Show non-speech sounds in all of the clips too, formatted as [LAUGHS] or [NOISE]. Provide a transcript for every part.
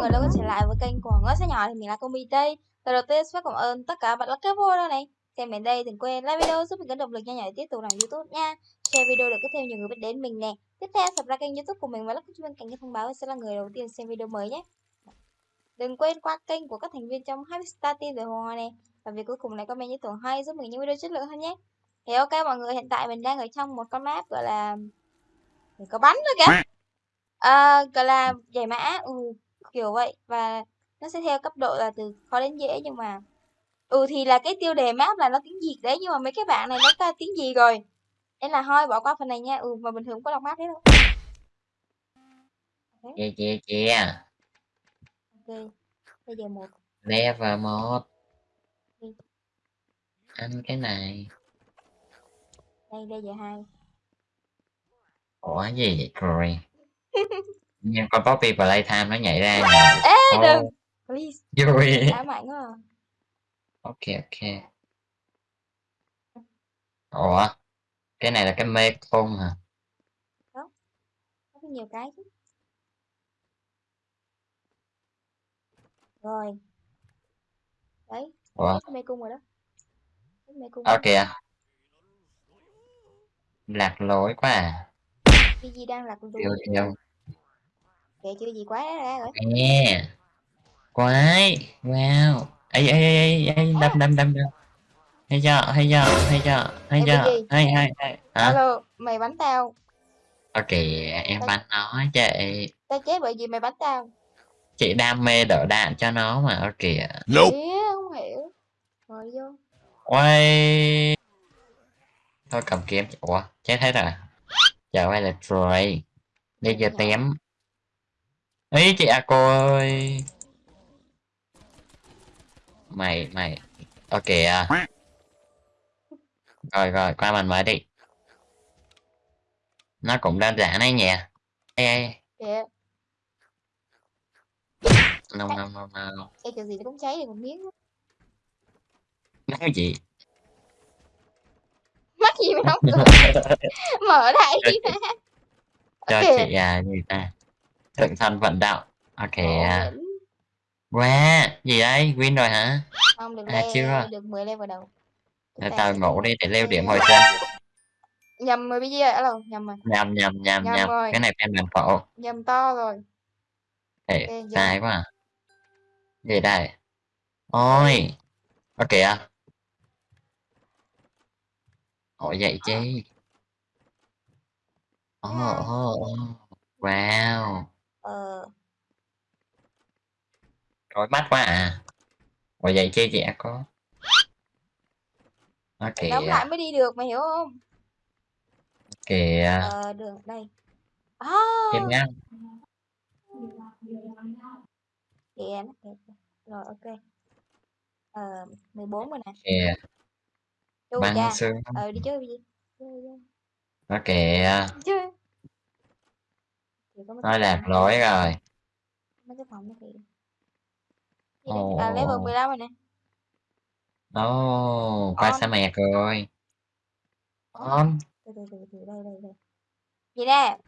người đã quay trở lại với kênh của Ngõ Sẽ Nhỏ thì mình là công đây Lời đầu tiên xin phép cảm ơn tất cả bạn lắc cái vô đâu này Xem đến đây đừng quên like video giúp mình có động lực nhanh nhảy tiếp tục làm youtube nha Share video để có thêm nhiều người biết đến mình nè Tiếp theo subscribe kênh youtube của mình và lắc chuông cạnh cái thông báo sẽ là người đầu tiên xem video mới nhé Đừng quên qua kênh của các thành viên trong Happy Star Team rồi Hòa này và việc cuối cùng này comment những tưởng hay giúp mình những video chất lượng hơn nhé. Thì ok mọi người hiện tại mình đang ở trong một con map gọi là Mình có bắn nữa kìa. À, gọi là giải mã. Ừ, kiểu vậy. Và nó sẽ theo cấp độ là từ khó đến dễ nhưng mà ừ thì là cái tiêu đề map là nó tiếng việt đấy nhưng mà mấy cái bạn này nó ca tiếng gì rồi? Nên là thôi bỏ qua phần này nha. Ừ mà bình thường không có đọc map đấy đâu Chia chia chia ok bây giờ một. Level 1 Ừ. Ăn cái này. Đây đây giờ hai? Ủa gì vậy rồi Nhưng con Poppy Playtime nó nhảy ra nè. Ê Ô, đừng. Please. Vui. Ám ảnh quá. Ok ok. Ủa Cái này là cái mê cung hả? Có nhiều cái chứ. Rồi. Đấy Ủa? mê cung rồi đó Ờ kìa Lạc lối quá à. Cái gì đang lạc lối? Yêu yêu kệ chưa gì quá ra rồi. Nè. Quái. Wow. Ấy ấy ấy ấy đâm đâm đâm đâm. Hay chưa? Hay chưa? Hay chưa? Hay chưa? hay hay hay. Hả? Alo mày bắn tao. Ok em bắn nó chị tao chết bởi vì mày bắn tao. Chị đam mê đỡ đạn cho nó mà ok Nope. Không hiểu. Rồi vô quay thôi cầm kiếm. Ủa chết hết rồi. Giờ quay là rồi đi giờ tém. Ấy chị à cô ơi. Mày mày. Ok à rồi rồi qua bàn mới đi. Nó cũng đơn giản đấy nhỉ. Ê ê. Kìa. No no no no cái kiểu gì nó cũng cháy được một miếng nói gì? Mắt gì mà không [LAUGHS] cười? Mở đại đi ra cho chị à gì ta? Thượng thân vận động ok à. wow gì đây win rồi hả? Không được À, le chưa. được 10 level đầu. Để Ta- tao ngủ đi để leo điểm hồi sinh nhầm rồi bây giờ alo nhầm rồi. Nhầm nhầm nhầm Nhầm nhầm. rồi. cái này phiên bản phổ nhầm to rồi. Để Ok, giờ. sai quá. À. gì đây? Ôi. Ok à ủa vậy chứ? Ồ ồ ồ. wow. Ờ. Rối mắt quá à. Ủa vậy chứ chị đã có Nó phải đóng kìa lại mới đi được mày hiểu không? Kìa. Ờ đường đây. À, kìa nó kìa. rồi ok. Ờ 14 rồi nè. Kìa chu Băng cha. xương ờ đi chơi gì Nó kìa. Nó cái lạc lối rồi. Mấy cái phòng nó kìa đấy? à level 15 rồi nè. Ồ Qua On. sa mạc rồi. On. Từ từ từ từ đây đây đây. Gì nè?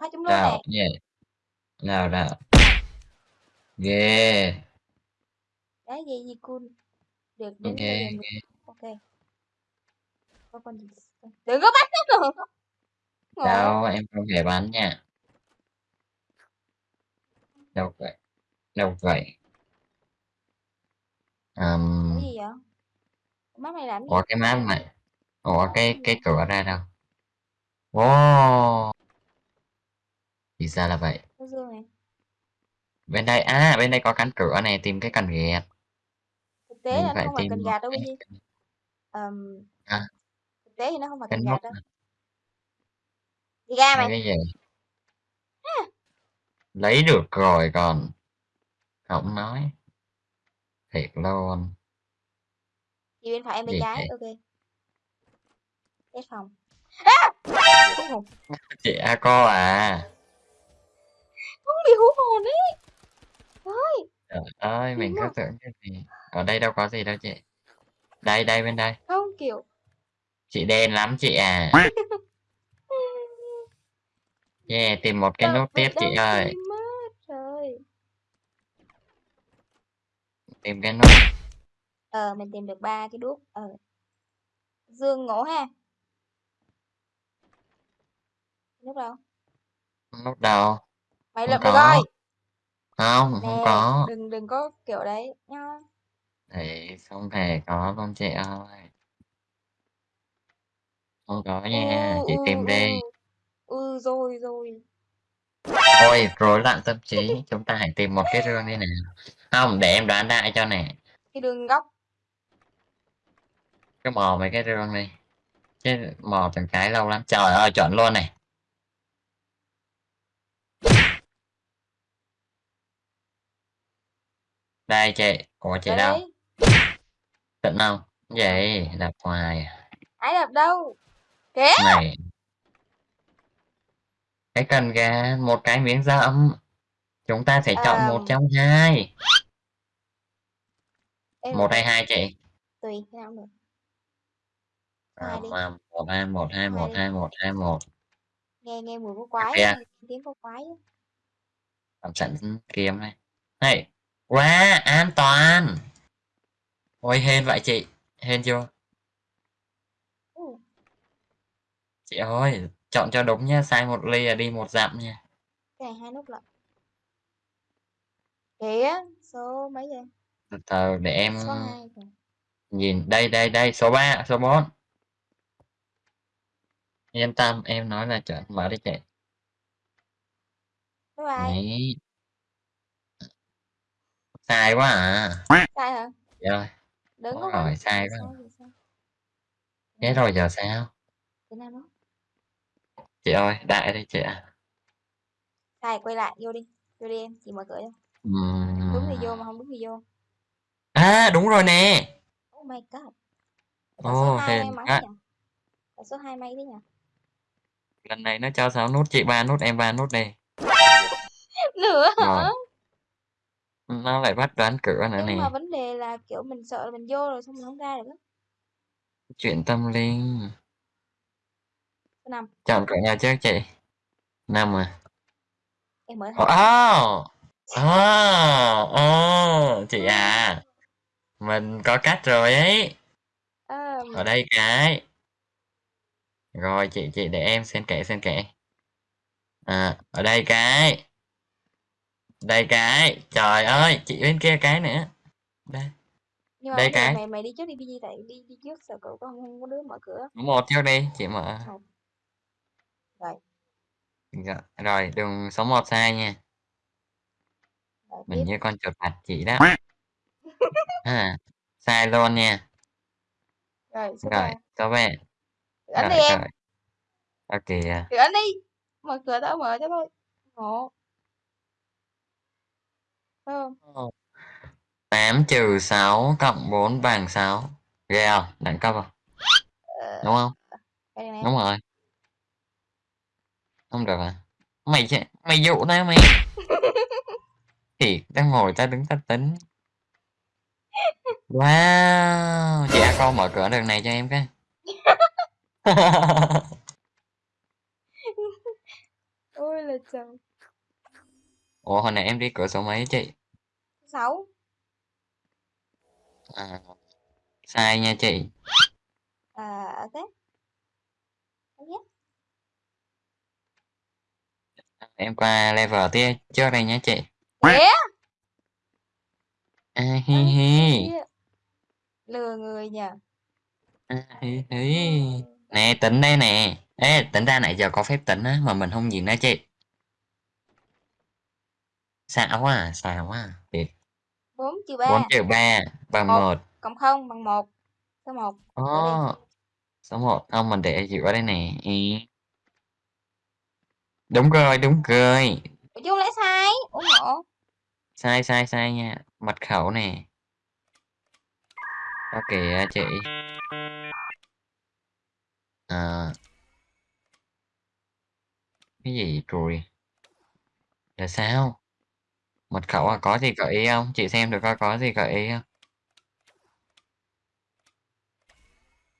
Phát chúng luôn nè. Gì? Đâu đâu Ghê. Đấy gì gì cool được đến Ok level 10. ok có con gì đừng có bắt nó nữa. Đâu em không thể bắn nha. Đâu vậy? Đâu vậy? Um, cái gì vậy? Mắt này làm gì Ủa cái map này. Ủa cái cái cửa ra đâu? Wow Thì ra là vậy. Có bên đây à bên đây có cánh cửa này tìm cái cần ghét thực tế mình là không phải cần gạt đâu cái gì Ờm, À. thực tế thì nó không phải nút gạt đâu. đi ra mày cái gì? Lấy được rồi còn. Không nói. Thiệt luôn đi bên phải em bên trái ok. Cái phòng. À! chị a cô à. Không bị hú hồn đấy ơi trời ơi mình cứ tưởng cái gì. Ở đây đâu có gì đâu chị. Đây đây bên đây. Không kiểu chị đen lắm chị à. [LAUGHS] Yeah tìm một cái nút tiếp chị ơi. tìm mất rồi. Tìm cái nút ờ mình tìm được ba cái đuốc ờ. Dương ngộ ha. Nút đâu? Nút đầu mày không lập được rồi không không nè có. đừng đừng có kiểu đấy nha thì không hề có luôn chị ơi không có ừ nha chị ừ tìm đi ừ ừ rồi rồi Ôi, rối loạn tâm trí, chúng ta hãy tìm một cái rương đi nào. Không, để em đoán đại cho nè. cái đường góc Cứ mò mấy cái rương đi. Chứ mò từng cái lâu lắm. Trời ơi, chuẩn luôn này. Đây chị, của chị ở đâu? đấy Tận không? Vậy, đập hoài. à. ai đập đâu kìa Này. Cái cần gà, một cái miếng dẫm. Chúng ta sẽ chọn một Ờm. trong hai. Ê, Một hay hai chị? tùy thế nào cũng được À, Hai đi. một hai một hai một hai một hai một nghe nghe mùi có quái kìa. nghe tiếng có quái á. Làm sẵn kiếm này. Này, quá an toàn. Ôi hên vậy chị, hên chưa? Ừ. Chị ơi, chọn cho đúng nha, sai một ly là đi một dặm nha. cái này hai nút lận kìa số mấy vậy Từ từ để em số hai rồi nhìn đây đây đây số 3, số 4. Yên tâm, em nói là chuẩn mở đi chị. Đấy. Sai quá à. sai hả Chị ơi, đứng rồi, sai quá. thế rồi giờ sao? Thế nào nó Chị ơi, đại đi chị ạ. sai quay lại vô đi vô đi em chị mở cửa cho Ừm. đúng thì vô mà không đúng thì vô À, đúng rồi nè. oh my god Tại số hai may hên mắn quá. nhỉ Tại số hai may thế nhỉ Lần này nó cho 6 nút, chị 3 nút, em 3 nút đi. nữa hả Rồi. Nó lại bắt đoán cửa nữa nhưng nè. mà vấn đề là kiểu mình sợ là mình vô rồi xong mình không ra được á Chuyện tâm linh. Năm Chọn cửa nào trước chị? Năm à? em mở Ồ, hai ồ, ồ, ồ, chị à, mình có cách rồi ấy. à, Ở đây cái. Rồi chị chị để em xen kẽ xen kẽ. À, ở đây cái. Đây cái. Trời ơi, chị bên kia cái nữa. Đây, nhưng mà đây cái. mày mày đi trước đi Pg tại đi đi trước sợ cậu có không, có đứa mở cửa Một trước đi, chị mở. Rồi Rồi, rồi đường số 1 sai nha. rồi Mình tiếp như con chuột bạch chị đó. À, sai luôn nha. rồi số Rồi, ba số 3. cửa anh Rồi, đi em rồi. Ok. à. cửa anh đi mở cửa tao mở cho thôi ngộ phải không 8 trừ 6 cộng 4 bằng 6. Ghê không? Đẳng cấp không? ờ, Đúng không? nè Đúng rồi. Không được à? Mày mày dụ tao mày. [LAUGHS] Thì tao ngồi tao đứng tao tính. Wow, chị A con mở cửa đường này cho em cái. [LAUGHS] ôi là trời Ủa hồi nãy em đi cửa số mấy chị? sáu À, sai nha chị. à ok ok Em qua level tiếp trước đây nhé chị. kìa À, hi hi. Lừa người nhỉ À, hi hi. Nè tính đây nè. Ê, tính ra nãy giờ có phép tính á mà mình không nhìn đó chị. Xạo quá à, xạo quá à. Thiệt. bốn trừ 4 ba trừ 3 bằng Một. 1. cộng không bằng một số một Ồ. Số 1 không mình để giữa đây nè. Ý. Đúng rồi, đúng rồi. Không lẽ sai ủa ngộ Sai sai sai nha. Mật khẩu nè. Ok chị. À. Cái gì rồi? Là sao? Mật khẩu à có gì gợi ý không? Chị xem được coi có gì gợi ý không?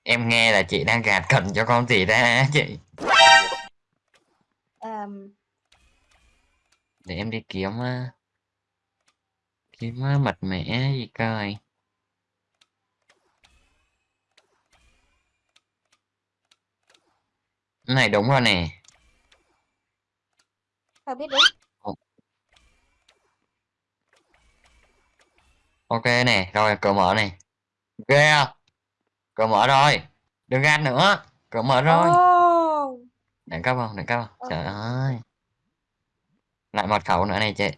em nghe là chị đang gạt cần cho con gì ra chị Ờm, để em đi kiếm kiếm mật mẻ gì coi. Này đúng rồi nè. Sao biết đúng. Ok nè rồi cửa mở này. Ghê không? Cửa mở rồi. Đừng gạt nữa. Cửa mở rồi. Ồ, đẳng cấp không? Đẳng cấp không? Ok. trời ơi. Lại mật khẩu nữa này chị.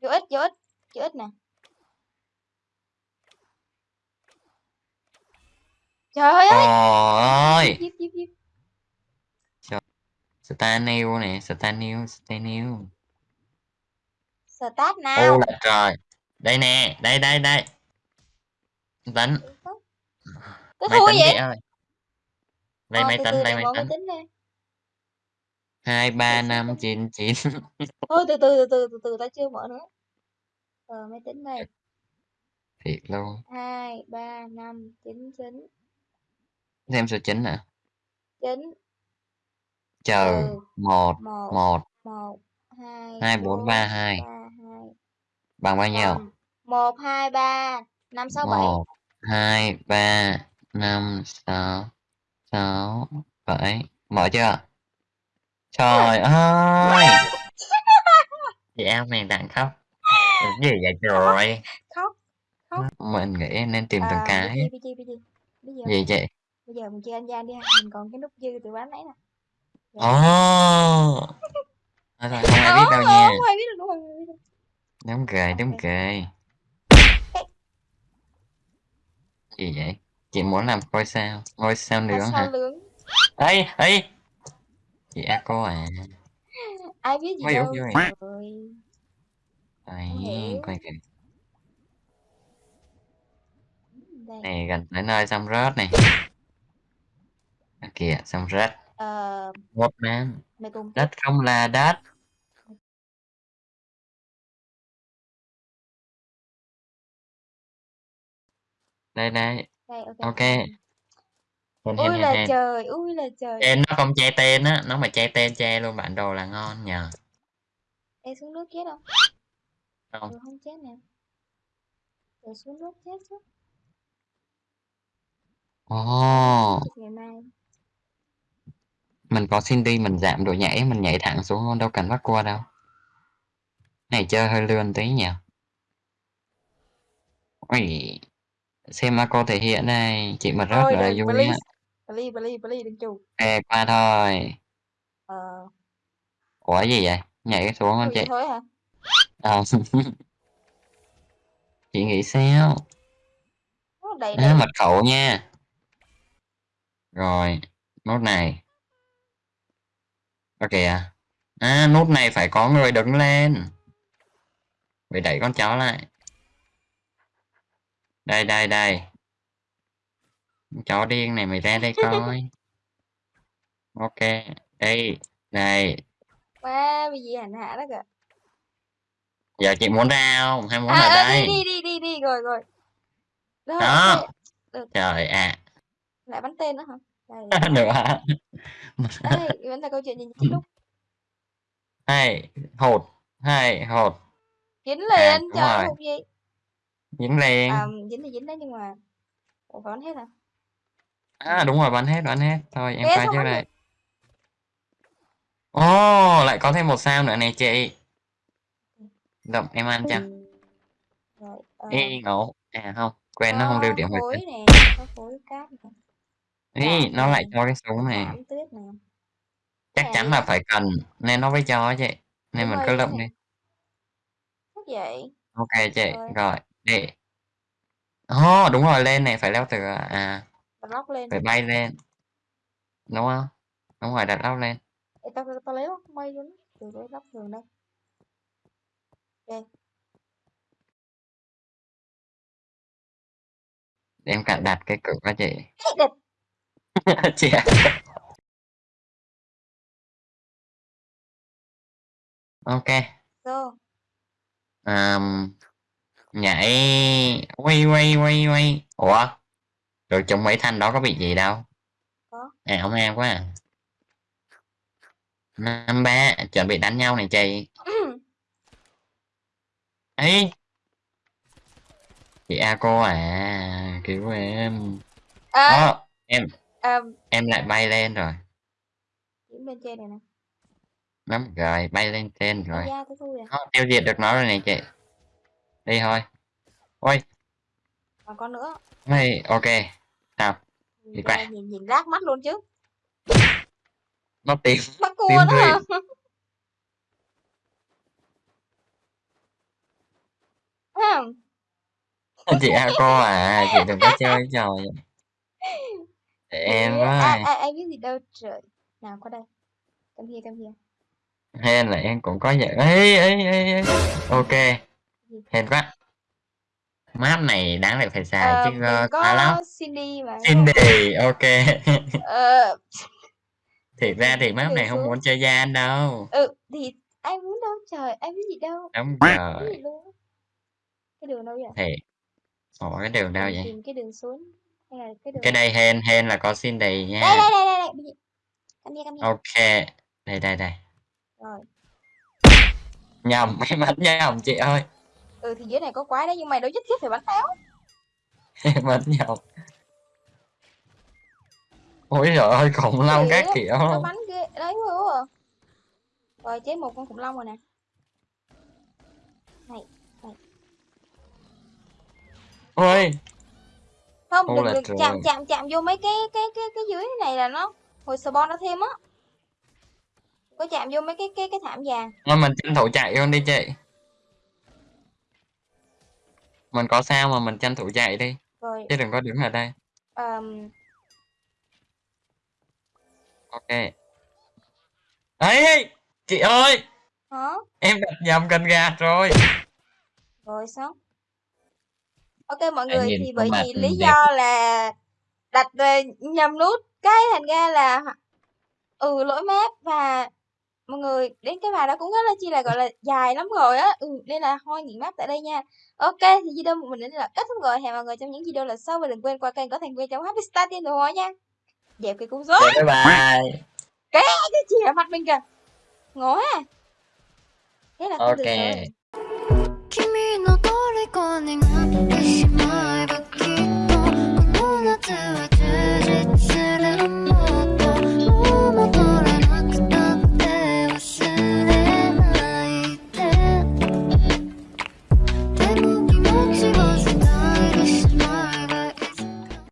Vô ích vô ích vô ích nè. Trời ơi. Ôi díp díp díp Stanil nè Stanil Stanil start ô nào? Là trời. Đây nè đây đây đây. Tính tôi máy thua vậy? ơi. Đây Ờ, máy tính đây máy tính tính lên hai ba Để năm xem chín chín. [LAUGHS] Thôi từ từ từ từ từ từ ta chưa mở nữa ờ máy tính đây. Thiệt luôn. Hai ba năm chín chín. Thêm số chín nè chín. Chờ ừ. một một một. một hai hai bốn ba hai. Bằng bao nhiêu? Bằng một hai ba năm sáu bảy. Một hai ba năm sáu sáu bảy. Mở chưa trời [LAUGHS] ơi! [LAUGHS] Chị em đẳng cấp. Cái gì vậy trời? Khóc mình nghĩ nên tìm từng cái. gì chị bây giờ mình chơi anh gian đi ha. Mình còn cái nút dư từ bán nãy nè. Ồ! Thôi thôi không ai biết đâu nha. không ai biết được đúng được. đúng cười gì vậy? Chị muốn làm ngôi sao ngôi sao nướng sao hả? lướng ấy ấy chị a cô à. Ai biết gì Ôi, đâu. trời Đấy, quay kìa. Này gần tới nơi xong rớt này. À, kìa xong rớt. Ờ một cùng tiếp đất không là đất. Đây đây. Đây ok. Ok hèn ui là hèn trời ui là trời. Tên nó không che tên á nó mà che tên che luôn bản đồ là ngon nhờ. Ê xuống nước chết không? Không ừ không chết nè. Rồi xuống nước chết chứ. Ồ. Ngày mai. Mình có Cindy mình giảm độ nhảy mình nhảy thẳng xuống luôn đâu cần bắt cua đâu. Này chơi hơi lươn tí nhỉ Ui, xem mà cô thể hiện đây chị mà rớt là đừng vui á please please please đừng chù ok qua thôi. Ờ. Ủa gì vậy? Nhảy xuống con chị. thôi hả? Ờ. [LAUGHS] chị nghĩ sao? Đầy à, đầy mật khẩu nha. Rồi nút này. Ok à à nút này phải có người đứng lên. Phải đẩy con chó lại. Đây đây đây chó điên này mày ra đây coi. Ok. Đây đây quá bị gì hành hạ đó kìa. Giờ chị muốn ra không? Hay muốn à, ở à đây? đi đi đi đi. Đi rồi. Rồi đó. được. Trời ạ. Lại bắn tên nữa hả? Đây à. hả đây [LAUGHS] vẫn là câu chuyện gì kết thúc. Hai hột. Hai hột. Dính à liền. đúng trời một gì? Dính liền. À dính thì dính đấy nhưng mà ủa bắn hết hả à đúng rồi bắn hết bắn hết. Thôi em Ghê qua trước đây. ồ lại có thêm một sao nữa này chị. Đậm em ăn chưa rồi ờ, Ê ngộ. À không quên nó không lưu điểm nè có khối cát Ý, Đạn nó lại nè, cho cái súng này chắc Cái chắn này là phải cần nên nó mới cho chị. Nên mình rồi, cứ lượm đi. Này. Vậy. Ok chị Rồi. rồi đi ồ đúng rồi lên này phải leo từ à đặt lóc lên. Phải bay lên. Đúng không? Đúng rồi đặt lóc lên. Ê, tao tao lấy lóc bay luôn từ lấy lóc thường đây. Ok để em cạn đặt cái cửa cho chị. [LAUGHS] Chị ạ. ok. Go. um, nhảy. Quay quay quay quay. Ủa rồi chúng mấy thanh đó có bị gì đâu? Có. à ông em quá à. Năm ba chuẩn bị đánh nhau này chị. Ấy chị a cô à cứu em. À, Đó, em à, em lại bay lên rồi. Bên trên này nè. Lắm rồi bay lên trên rồi. thui à. Đó, tiêu diệt được nó rồi này chị. Đi thôi. Ôi. Còn con nữa. Hey, ok sao? Nhìn, qua. nhìn nhìn rác mắt luôn chứ. Nó [LAUGHS] tìm mắt cua đó hả? Chị a cô à chị đừng có chơi trò vậy em với ai, ai biết gì đâu trời. Nào qua đây. Come here come here hên là em cũng có vậy ấy ấy ấy ok. Hên quá map này đáng lẽ phải xài ờ, chứ uh, khá lắm. Có Cindy mà. Cindy [LAUGHS] ok. Ờ, thiệt ra thì map này không muốn chơi gian đâu. Ừ thì ai muốn đâu trời ai biết gì đâu. Đúng rồi luôn. Cái đường đâu vậy? Thì ủa cái đường đâu vậy? tìm cái đường xuống hay là cái đường cái đây hên hên là có Cindy đây nha đây đây đây đây. Giờ- come here come here ok đây đây đây. Rồi. Nhầm [LAUGHS] em bắn nhầm chị ơi ừ thì dưới này có quái đấy nhưng mày đâu nhất thiết phải bắn em [LAUGHS] bắn nhầm ôi trời ơi khủng long các kiểu. Nó bắn ghê. Đấy quá à. rồi chế một con khủng long rồi nè. Ôi. Không Ô đừng trời. chạm chạm chạm vô mấy cái cái cái cái dưới này là nó hồi spawn nó thêm á. Có chạm vô mấy cái cái cái thảm vàng. Thôi mình tranh thủ chạy luôn đi chị mình có sao mà mình tranh thủ chạy đi. Rồi. Chứ đừng có đứng ở đây. Um, ok. Ấy chị ơi! Hả? Em đặt nhầm cần gạt rồi. Rồi xong ok mọi người thì bởi vì lý đẹp. do là đặt nhầm nút cái thành ra là ừ lỗi map và mọi người đến cái bài đó cũng rất là chi là gọi là dài lắm rồi á. Ừ, nên là thôi nghỉ mắt tại đây nha. Ok thì video của mình đến là kết thúc rồi. Hẹn mọi người trong những video lần sau và đừng quên qua kênh có thành viên trong happy star tiên rồi nha. Dẹp cái cũng rối. Dạ, bye bye. Cái cái chị ở mặt mình kìa. Ngố ha. Thế là ok được 君の虜になってしまえばきっとこの夏は